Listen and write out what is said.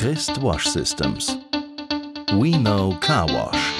Christ Wash Systems. We know car wash.